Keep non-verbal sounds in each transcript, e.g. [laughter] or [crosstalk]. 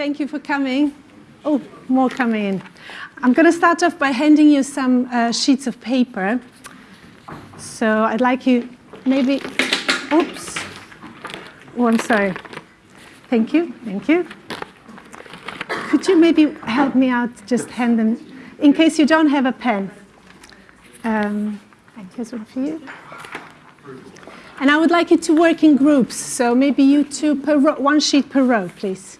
Thank you for coming. Oh, more coming in. I'm going to start off by handing you some uh, sheets of paper. So I'd like you maybe, oops. Oh, I'm sorry. Thank you, thank you. Could you maybe help me out, just hand them, in case you don't have a pen. Um, here's one for you. And I would like you to work in groups. So maybe you two per one sheet per row, please.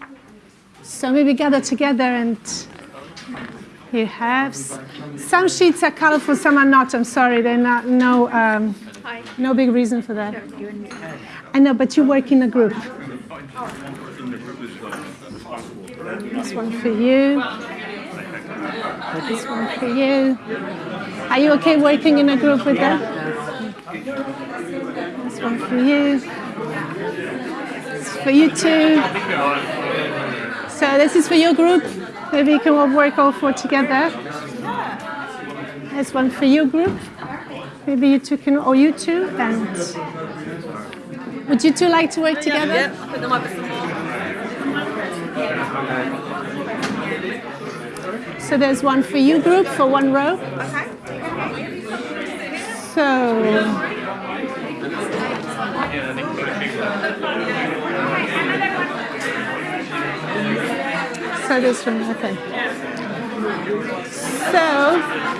So maybe gather together and you have, some sheets are colorful, some are not, I'm sorry, they're not, no, um, no big reason for that. I know, but you work in a group. This one for you. This one for you. Are you okay working in a group with that? This one for you. This for you too. So this is for your group. Maybe you can all work all four together. There's one for your group. Maybe you two can, or you two, and would you two like to work together? Yeah, put them up. So there's one for you group for one row. Okay. So this one, okay. So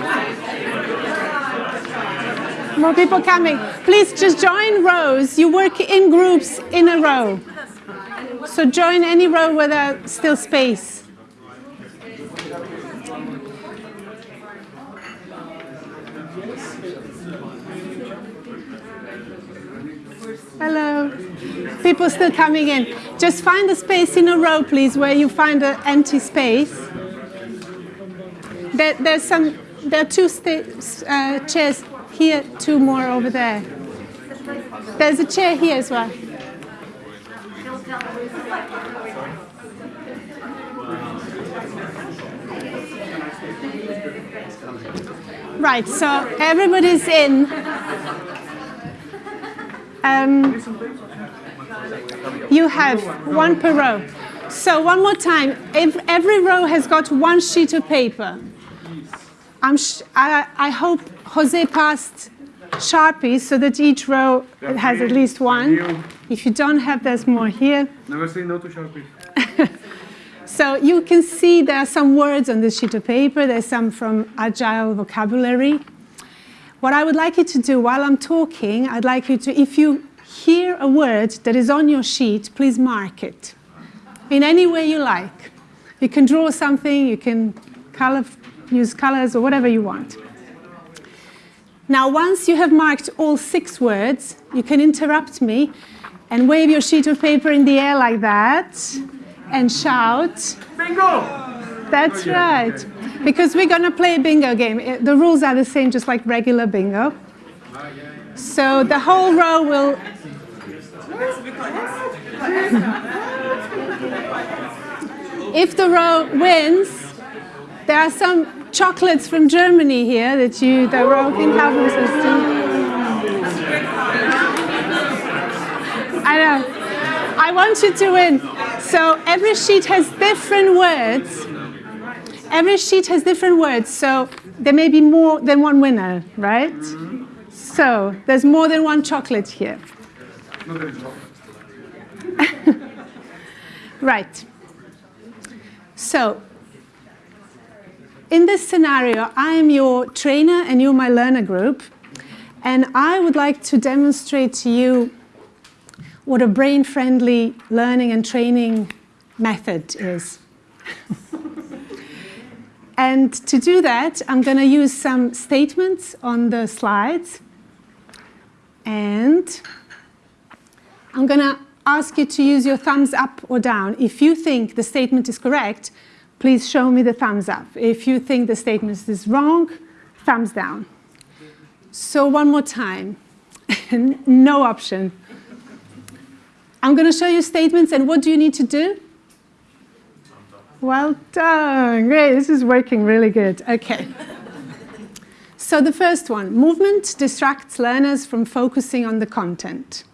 more people coming. Please just join rows. You work in groups in a row. So join any row where there's still space. People still coming in. Just find a space in a row, please, where you find an empty space. There, there's some. There are two uh, chairs here, two more over there. There's a chair here as well. Right, so everybody's in. Um, you have one per row. So one more time, if every row has got one sheet of paper. I'm I, I hope Jose passed Sharpies so that each row has at least one. If you don't have, there's more here. Never say no to Sharpies. [laughs] So you can see there are some words on this sheet of paper. There's some from Agile vocabulary. What I would like you to do while I'm talking, I'd like you to, if you hear a word that is on your sheet, please mark it in any way you like. You can draw something, you can color, use colors or whatever you want. Now, once you have marked all six words, you can interrupt me and wave your sheet of paper in the air like that and shout. Bingo! That's right. Because we're going to play a bingo game. Eh, the rules are the same, just like regular bingo. Ah, so the whole row will... if the row wins, there are some chocolates from Germany here that you, the row can have themselves I know. I want you to win. So every sheet has different words. Every sheet has different words, so there may be more than one winner, right? So there's more than one chocolate here. [laughs] right. So in this scenario, I am your trainer and you're my learner group. And I would like to demonstrate to you what a brain-friendly learning and training method is. [laughs] and to do that, I'm going to use some statements on the slides. And I'm going to ask you to use your thumbs up or down. If you think the statement is correct, please show me the thumbs up. If you think the statement is wrong, thumbs down. So one more time. [laughs] no option. I'm going to show you statements, and what do you need to do? Well done. Great. This is working really good. Okay. so the first one, movement distracts learners from focusing on the content.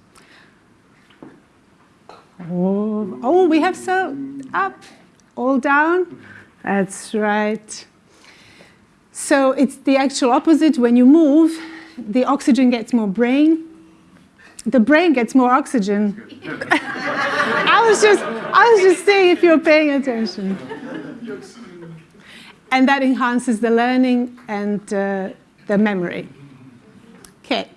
Oh, oh we have so up. All down? That's right. So it's the actual opposite. When you move, the oxygen gets more brain. The brain gets more oxygen. [laughs] I was just, I was just saying if you're paying attention. And that enhances the learning and uh, the memory. Okay.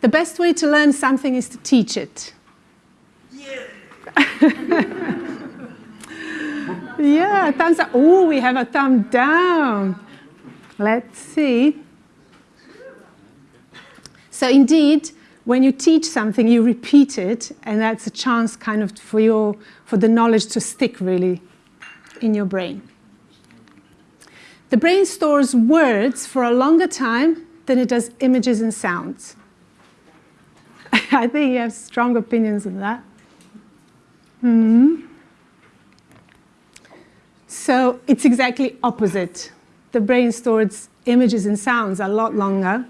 The best way to learn something is to teach it. [laughs] yeah, thumbs up. Oh, we have a thumb down. Let's see. So indeed, when you teach something, you repeat it, and that's a chance kind of for, your, for the knowledge to stick really in your brain. The brain stores words for a longer time than it does images and sounds. [laughs] I think you have strong opinions on that. Hmm. So it's exactly opposite. The brain stores images and sounds a lot longer.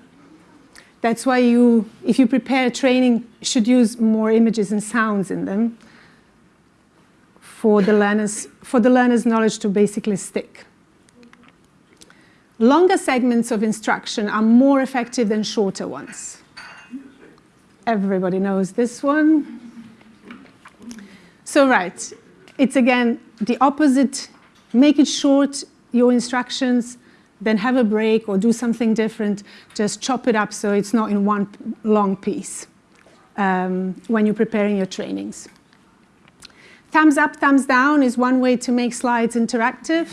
That's why you, if you prepare training, should use more images and sounds in them for the learners, for the learner's knowledge to basically stick. Longer segments of instruction are more effective than shorter ones. Everybody knows this one. So right, it's again the opposite. Make it short, your instructions, then have a break or do something different. Just chop it up so it's not in one long piece um, when you're preparing your trainings. Thumbs up, thumbs down is one way to make slides interactive.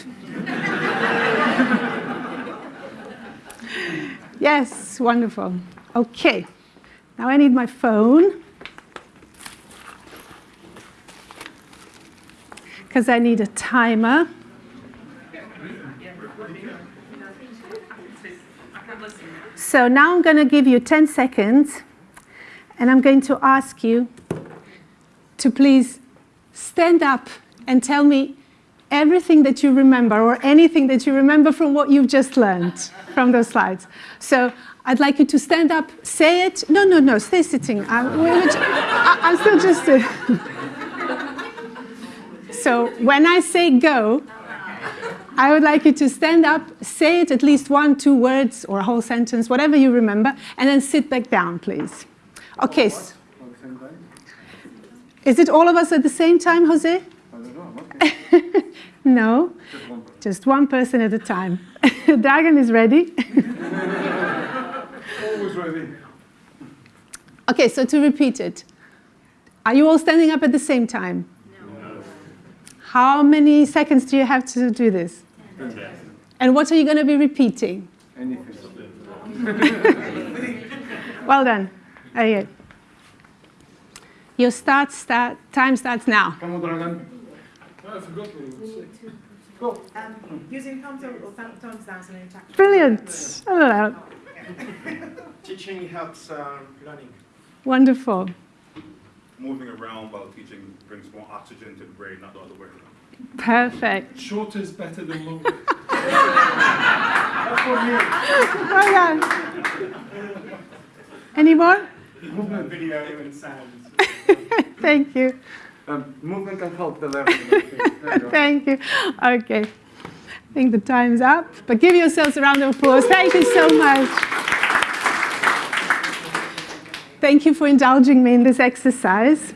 [laughs] yes, wonderful. Okay, now I need my phone. Because I need a timer. So now I'm going to give you 10 seconds and I'm going to ask you to please stand up and tell me everything that you remember or anything that you remember from what you've just learned from those slides. So I'd like you to stand up, say it. No, no, no, stay sitting. I'm, I'm still just... [laughs] so when I say go, I would like you to stand up, say it at least one, two words or a whole sentence, whatever you remember, and then sit back down, please. Okay. Is it all of us at the same time, Jose? [laughs] no, just one person at a time. [laughs] Dragan is ready. Always ready. Okay, so to repeat it. Are you all standing up at the same time? No. How many seconds do you have to do this? And what are you going to be repeating? Anything. [laughs] well done. Okay. Your start, start, time starts now. Come on, Dragan. I forgot what you would say. Go. Um, using thumbs up or thumbs down as an interaction. Brilliant. [laughs] Teaching helps uh, learning. wonderful. Moving around while teaching brings more oxygen to the brain, not the other way around. Perfect. Short is better than long. [laughs] Well done. Any more? Movement, video, and sounds. [laughs] Thank you. Um, movement can help the learning. I think. There you go. [laughs] Thank you. Okay. I think the time's up, but give yourselves a round of applause. Thank you so much. Thank you for indulging me in this exercise.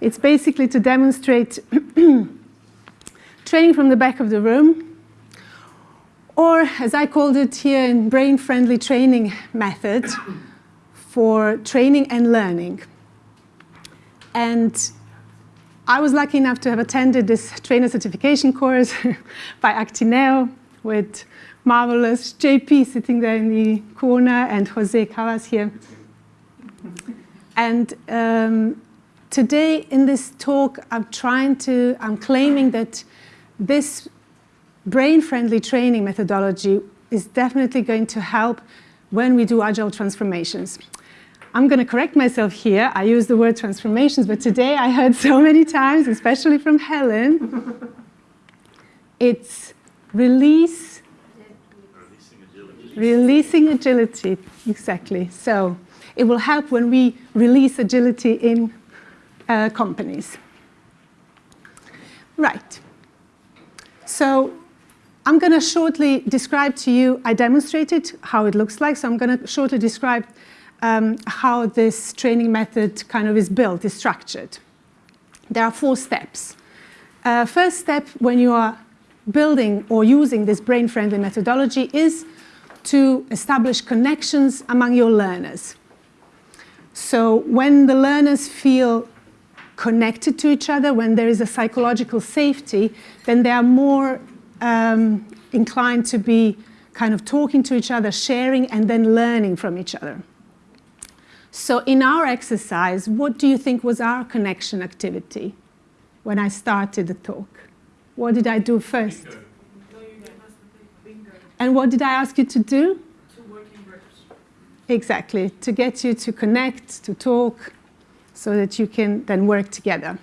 It's basically to demonstrate [clears throat] training from the back of the room, or as I called it here in brain-friendly training method, for training and learning. And I was lucky enough to have attended this trainer certification course [laughs] by Actineo with marvelous JP sitting there in the corner and Jose Cavas here. [laughs] And um, today in this talk, I'm trying to, I'm claiming that this brain-friendly training methodology is definitely going to help when we do agile transformations. I'm going to correct myself here. I use the word transformations, but today I heard so many times, especially from Helen, it's release, releasing agility, exactly. So it will help when we release agility in uh, companies. Right. So I'm going to shortly describe to you, I demonstrated how it looks like, so I'm going to shortly describe um, how this training method kind of is built, is structured. There are four steps. Uh, first step when you are building or using this brain-friendly methodology is to establish connections among your learners. So when the learners feel connected to each other, when there is a psychological safety, then they are more um, inclined to be kind of talking to each other, sharing, and then learning from each other. So in our exercise, what do you think was our connection activity when I started the talk? What did I do first? No, you gave us the paper. Bingo. And what did I ask you to do? Exactly, to get you to connect, to talk, so that you can then work together.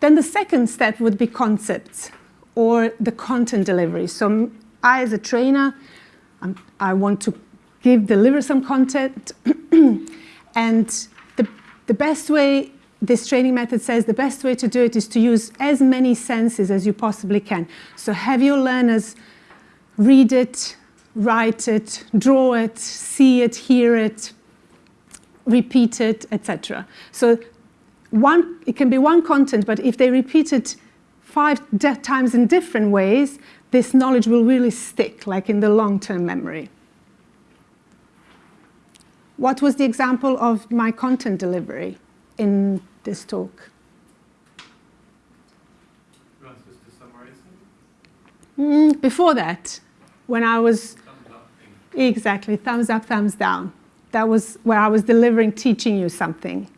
Then the second step would be concepts or the content delivery. So I, as a trainer, I'm, I want to give, deliver some content. [clears throat] and the, the best way, this training method says the best way to do it is to use as many senses as you possibly can. So have your learners read it, write it, draw it, see it, hear it, repeat it, etc. So one, it can be one content, but if they repeat it five times in different ways, this knowledge will really stick, like in the long-term memory. What was the example of my content delivery in this talk? You want us to summarize Mm, before that, when I was. Exactly, thumbs up, thumbs down. That was where I was delivering, teaching you something.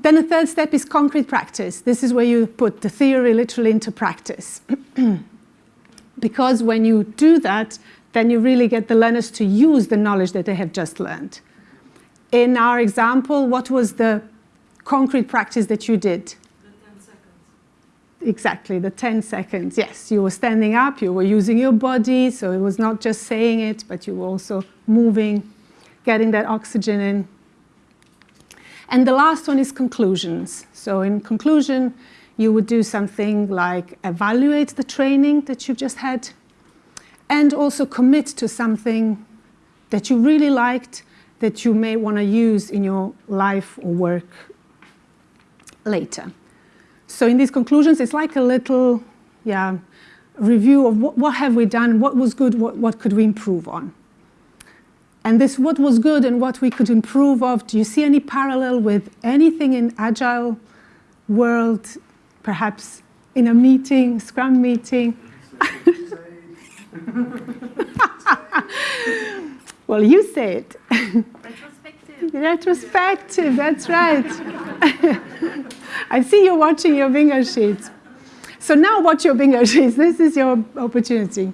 Then the third step is concrete practice. This is where you put the theory literally into practice. [clears throat] because when you do that, then you really get the learners to use the knowledge that they have just learned. In our example, what was the concrete practice that you did? The 10 seconds. Exactly, the 10 seconds. Yes, you were standing up, you were using your body, so it was not just saying it, but you were also moving, getting that oxygen in. And the last one is conclusions. So in conclusion, you would do something like evaluate the training that you've just had, and also commit to something that you really liked that you may want to use in your life or work later. So in these conclusions, it's like a little yeah, review of what, what have we done, what was good, what, what could we improve on. And this what was good and what we could improve of, do you see any parallel with anything in agile world, perhaps in a meeting, scrum meeting? [laughs] well, you say it. Retrospective. That's right. [laughs] I see you watching your bingo sheets. So now watch your bingo sheets. This is your opportunity.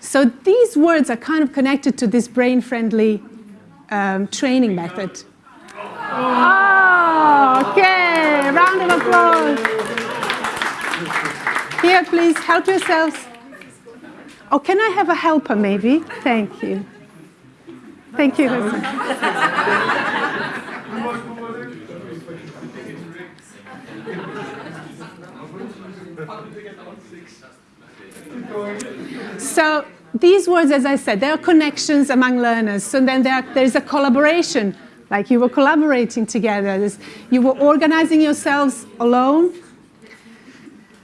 So these words are kind of connected to this brain-friendly um, training method. Oh, okay, round of applause. Here, please, help yourselves. Oh, can I have a helper, maybe? Thank you. Thank you. So these words, as I said, there are connections among learners. So then there, there's a collaboration, like you were collaborating together. There's, you were organizing yourselves alone.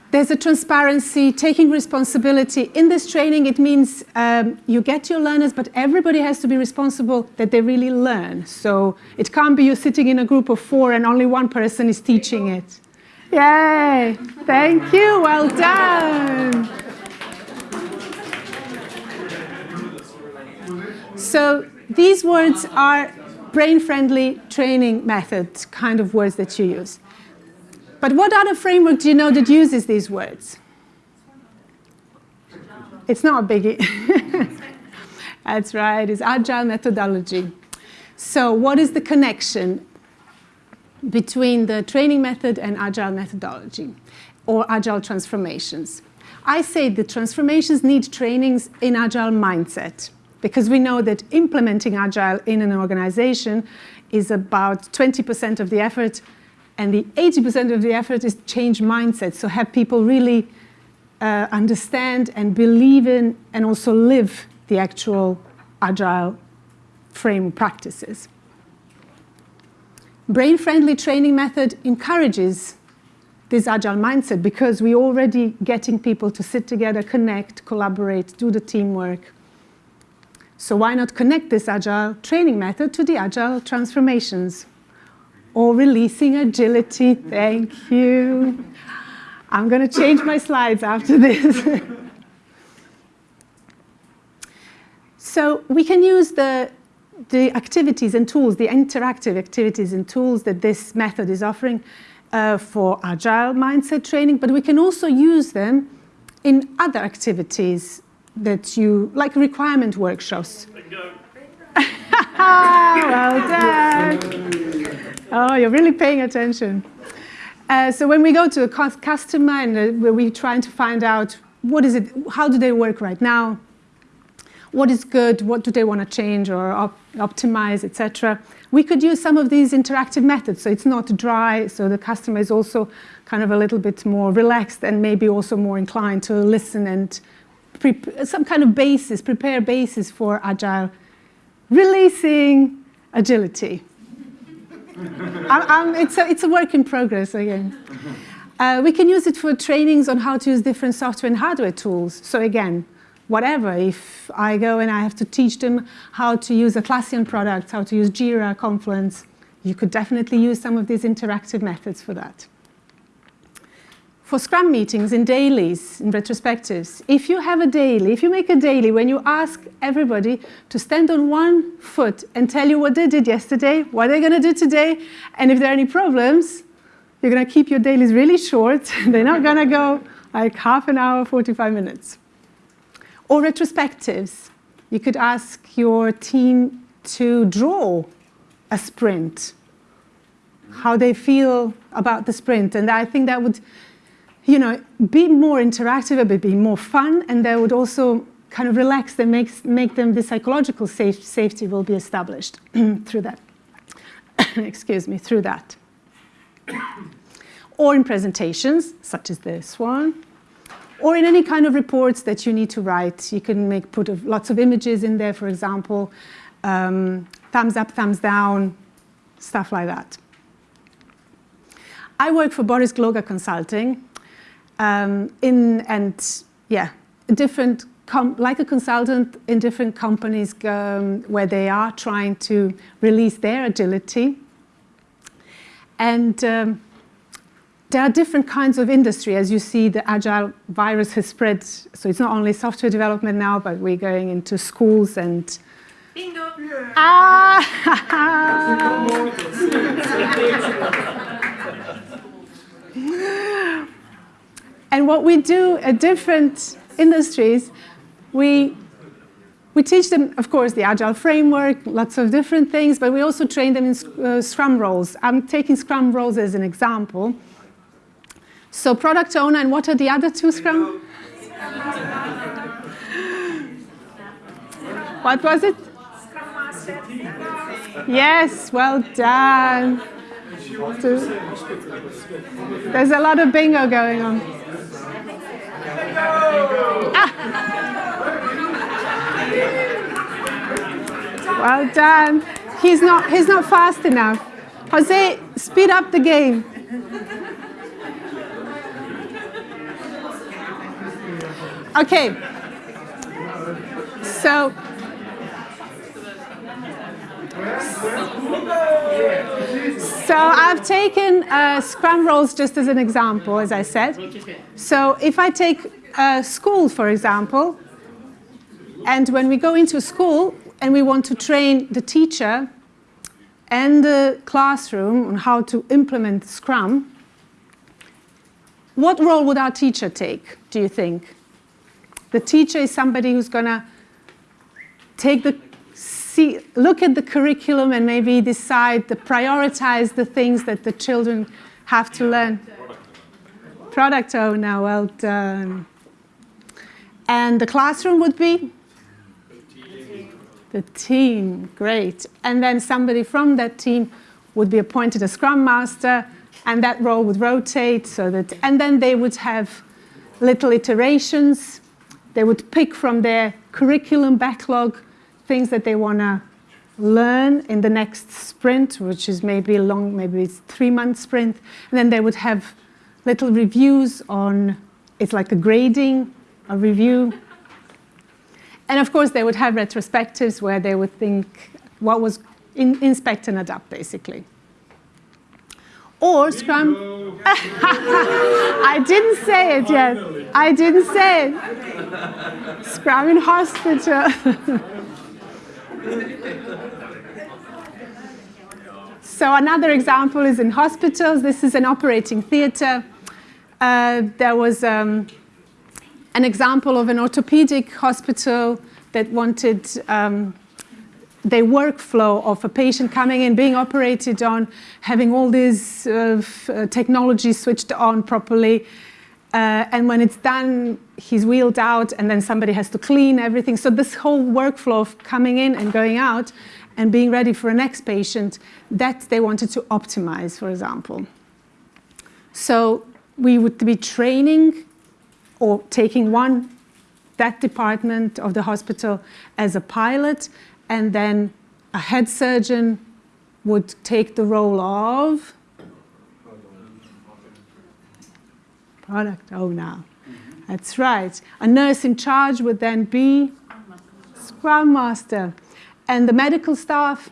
There's a transparency, taking responsibility. In this training, it means um, you get your learners, but everybody has to be responsible that they really learn. So it can't be you sitting in a group of four and only one person is teaching it. Yay! Thank you, well done. So these words are brain-friendly training methods, kind of words that you use. But what other framework do you know that uses these words? It's not a biggie. [laughs] That's right, it's agile methodology. So what is the connection between the training method and agile methodology or agile transformations? I say the transformations need trainings in agile mindset because we know that implementing agile in an organization is about 20% of the effort And the 80% of the effort is change mindset, so have people really uh, understand and believe in and also live the actual agile frame practices. Brain-friendly training method encourages this agile mindset because we're already getting people to sit together, connect, collaborate, do the teamwork. So why not connect this agile training method to the agile transformations? Or releasing agility, thank you. I'm going to change my slides after this. [laughs] so we can use the, the activities and tools, the interactive activities and tools that this method is offering uh, for agile mindset training, but we can also use them in other activities that you, like requirement workshops. [laughs] well done. Oh, you're really paying attention. Uh, so when we go to a customer and uh, we're trying to find out what is it, how do they work right now, what is good, what do they want to change or op optimize, etc. We could use some of these interactive methods, so it's not dry, so the customer is also kind of a little bit more relaxed and maybe also more inclined to listen and some kind of basis, prepare basis for agile, releasing agility. [laughs] It's, a, it's a work in progress again. [laughs] Uh, we can use it for trainings on how to use different software and hardware tools. So again, whatever, if I go and I have to teach them how to use a Atlassian products, how to use Jira, Confluence, you could definitely use some of these interactive methods for that. For Scrum meetings, in dailies, in retrospectives, if you have a daily, if you make a daily when you ask everybody to stand on one foot and tell you what they did yesterday, what they're going to do today, and if there are any problems, you're going to keep your dailies really short. [laughs] they're not going to go like half an hour, 45 minutes. Or retrospectives. You could ask your team to draw a sprint, how they feel about the sprint. And I think that would you know, be more interactive, but be more fun, and that would also kind of relax them, make, make them, the psychological safe, safety will be established [clears throat] through that. [coughs] Excuse me, through that. or in presentations, such as this one, or in any kind of reports that you need to write. You can make put of, lots of images in there, for example, um, thumbs up, thumbs down, stuff like that. I work for Boris Gloger Consulting, um, in and yeah, different like a consultant in different companies um, where they are trying to release their agility. And um, there are different kinds of industry. As you see, the agile virus has spread. So it's not only software development now, but we're going into schools and Bingo! Ah! [laughs] [laughs] And what we do at different industries, we, we teach them, of course, the Agile framework, lots of different things, but we also train them in uh, Scrum roles. I'm taking Scrum roles as an example. So product owner, and what are the other two Scrum? [laughs] what was it? Yes, well done. There's a lot of bingo going on. Ah. Well done. He's not, he's not fast enough. Jose, speed up the game. Okay. So, so I've taken uh, Scrum roles just as an example, as I said. So if I take a school, for example, and when we go into school and we want to train the teacher and the classroom on how to implement Scrum, what role would our teacher take, do you think? The teacher is somebody who's going to take the see, look at the curriculum and maybe decide to prioritize the things that the children have to learn. Product owner, well done. And the classroom would be? The team, great. And then somebody from that team would be appointed a scrum master and that role would rotate so that, and then they would have little iterations. They would pick from their curriculum backlog things that they want to learn in the next sprint, which is maybe a long, maybe it's three month sprint. And then they would have little reviews on, it's like a grading, a review. And of course, they would have retrospectives where they would think what was in, inspect and adapt, basically. Or Scrum. [laughs] I didn't say it yet. I didn't say it. Scrum in hospital. [laughs] so another example is in hospitals. This is an operating theatre. Uh, there was um, an example of an orthopedic hospital that wanted um, the workflow of a patient coming in, being operated on, having all this uh, uh, technology switched on properly. Uh, and when it's done, he's wheeled out, and then somebody has to clean everything. So, this whole workflow of coming in and going out and being ready for a next patient, that they wanted to optimize, for example. So, we would be training or taking one that department of the hospital as a pilot, and then a head surgeon would take the role of product owner. That's right. A nurse in charge would then be scrum master, and the medical staff.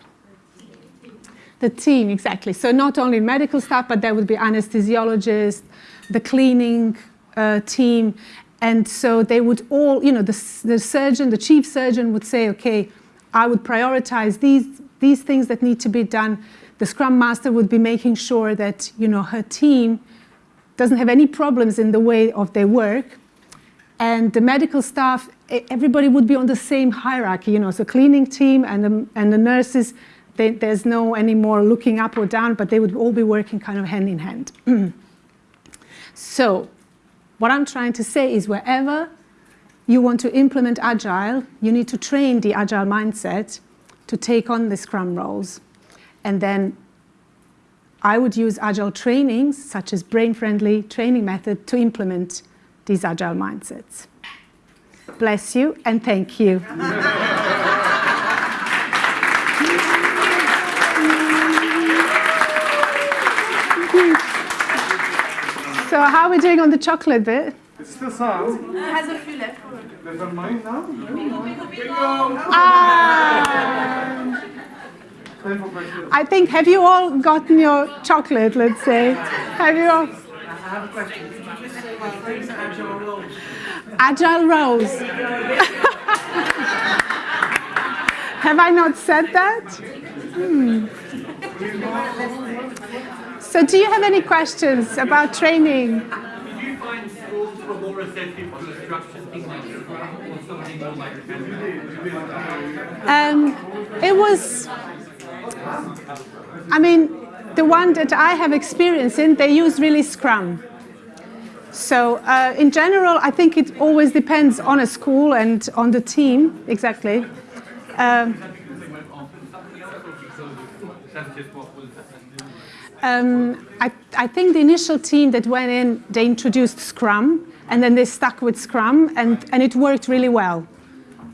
The team, exactly. So not only medical staff, but there would be anesthesiologists, the cleaning uh, team, and so they would all, you know, the, the surgeon, the chief surgeon would say, okay, I would prioritize these, these things that need to be done. The scrum master would be making sure that, you know, her team doesn't have any problems in the way of their work. And the medical staff, everybody would be on the same hierarchy, you know, so cleaning team and the, and the nurses, they, there's no any more looking up or down, but they would all be working kind of hand in hand. [clears throat] so what I'm trying to say is wherever you want to implement Agile, you need to train the Agile mindset to take on the Scrum roles. And then I would use Agile trainings, such as brain-friendly training method, to implement these Agile mindsets. Bless you and thank you. So how are we doing on the chocolate bit? It's still some. Has a few left. There's on mine now. Ah, Time for breakfast. I think, have you all gotten your chocolate, let's say? Have you all? I have a question. Did you just say my friends agile roles? Agile roles. Have I not said that? Hmm. So, do you have any questions about training? Did you find schools were more receptive to a structured like or something more like Um, it was, I mean, the one that I have experience in, they use really Scrum. So, uh, in general, I think it always depends on a school and on the team, exactly. Um, Um, I, I think the initial team that went in, they introduced Scrum, and then they stuck with Scrum, and, and it worked really well.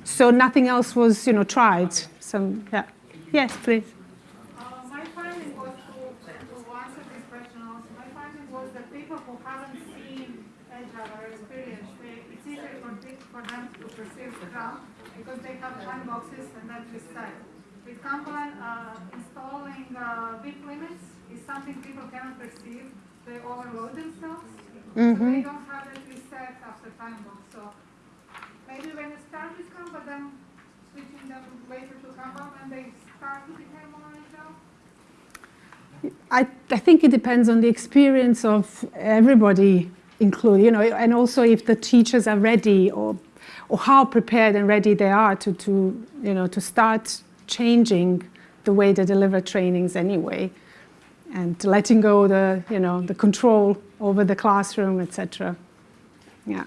So nothing else was, you know, tried. So yeah, yes, please. Uh, my finding was to, to answer this question also, my finding was that people who haven't seen Agile or experienced, they, it's easier for, pe- for them to because they have time boxes and that is set. With Kanban, uh, installing uh, WIP limits is something people cannot perceive. They overload themselves. So they don't have it reset after time box. So maybe when you start with but then switching them later to Kanban, and they start to become more agile. I, I think it depends on the experience of everybody included, you know, and also if the teachers are ready or, or how prepared and ready they are to, to, you know, to start changing the way they deliver trainings anyway and letting go the, you know, the control over the classroom, etc. Yeah.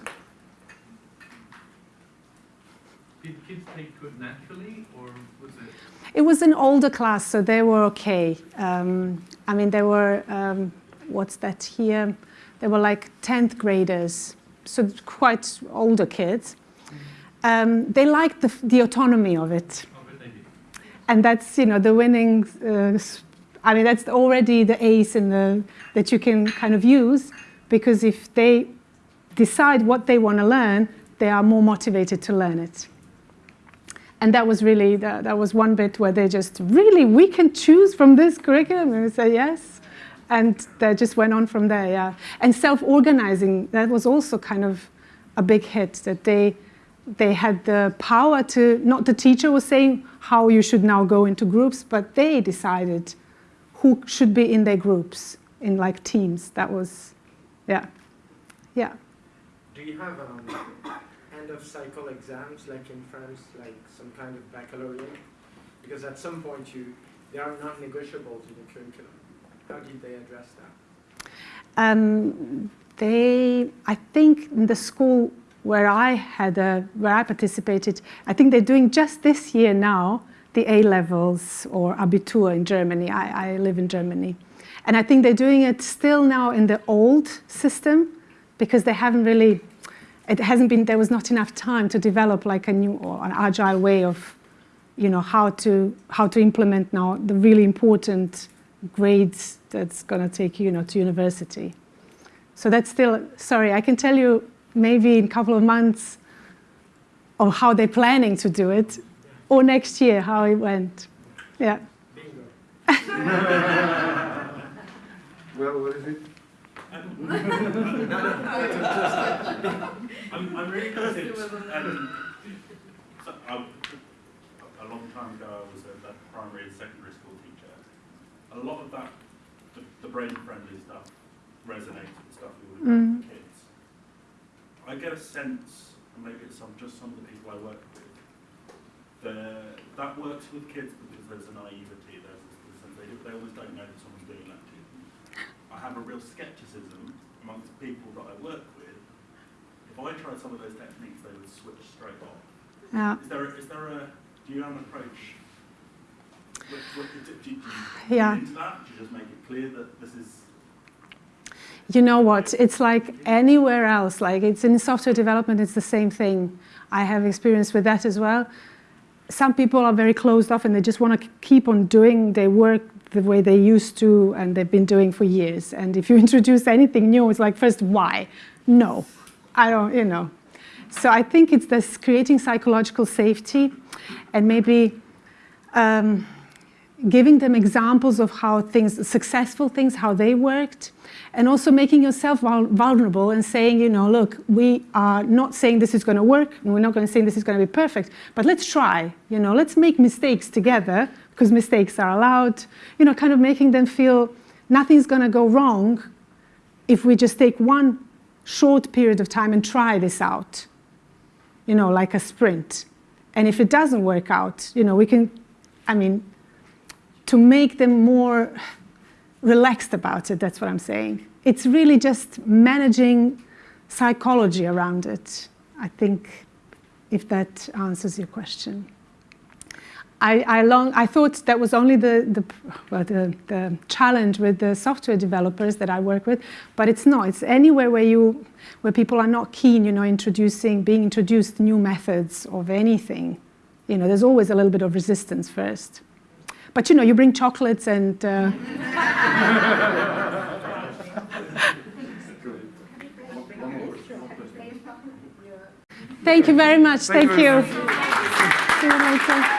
Did kids take to it naturally or was it It was an older class, so they were okay. Um, I mean, they were um, what's that here? They were like 10th graders, so quite older kids. Um, they liked the, the autonomy of it. And that's, you know, the winning, uh, I mean, that's already the ace in the, that you can kind of use because if they decide what they want to learn, they are more motivated to learn it. And that was really, that, that was one bit where they just, really, we can choose from this curriculum? And we say, yes. And they just went on from there, yeah. And self-organizing, that was also kind of a big hit, that they, they had the power to, not the teacher was saying how you should now go into groups, but they decided who should be in their groups, in like teams. That was, yeah, yeah. Do you have um, end of cycle exams like in France, like some kind of baccalaureate? Because at some point you, they are not negotiable to the curriculum. How did they address that? Um, they, I think, in the school where I had, a, where I participated, I think they're doing just this year now the A levels or Abitur in Germany. I, I live in Germany, and I think they're doing it still now in the old system because they haven't really. It hasn't been. There was not enough time to develop like a new or an agile way of, you know, how to how to implement now the really important grades that's going to take you, you know, to university. So that's still, sorry, I can tell you maybe in a couple of months of how they're planning to do it, or next year how it went. Yeah. Bingo. [laughs] Well, what is it? [laughs] I'm, I'm really interested. Um, so I, a long time ago, I was a, a primary and secondary school teacher. A lot of that, the, the brain-friendly stuff, resonates with stuff we would have with kids. I get a sense, and maybe it's some, just some of the people I work with, the, that works with kids because there's a naivety, there's, they, they always don't know that someone's doing that to them. I have a real skepticism amongst people that I work with. If I tried some of those techniques, they would switch straight off. Yeah. Is there, is there a, do you have an approach? What, what, do, do, do you Yeah. into that? Do you just make it clear that this is You know what? It's like anywhere else. Like it's in software development, it's the same thing. I have experience with that as well. Some people are very closed off and they just want to keep on doing their work the way they used to and they've been doing for years. And if you [laughs] introduce anything new, it's like, first, why? No, I don't, you know. So I think it's this creating psychological safety and maybe um, giving them examples of how things, successful things, how they worked, and also making yourself vulnerable and saying, you know, look, we are not saying this is going to work, and we're not going to say this is going to be perfect, but let's try, you know, let's make mistakes together, because mistakes are allowed, you know, kind of making them feel nothing's going to go wrong if we just take one short period of time and try this out, you know, like a sprint. And if it doesn't work out, you know, we can, I mean, to make them more relaxed about it, that's what I'm saying. It's really just managing psychology around it, I think, if that answers your question. I, I, long, I thought that was only the, the, well, the, the challenge with the software developers that I work with, but it's not. It's anywhere where, you, where people are not keen, you know, introducing, being introduced new methods of anything. You know, there's always a little bit of resistance first. But you know, you bring chocolates and. Uh, Thank you very much. Thank, you. See you later.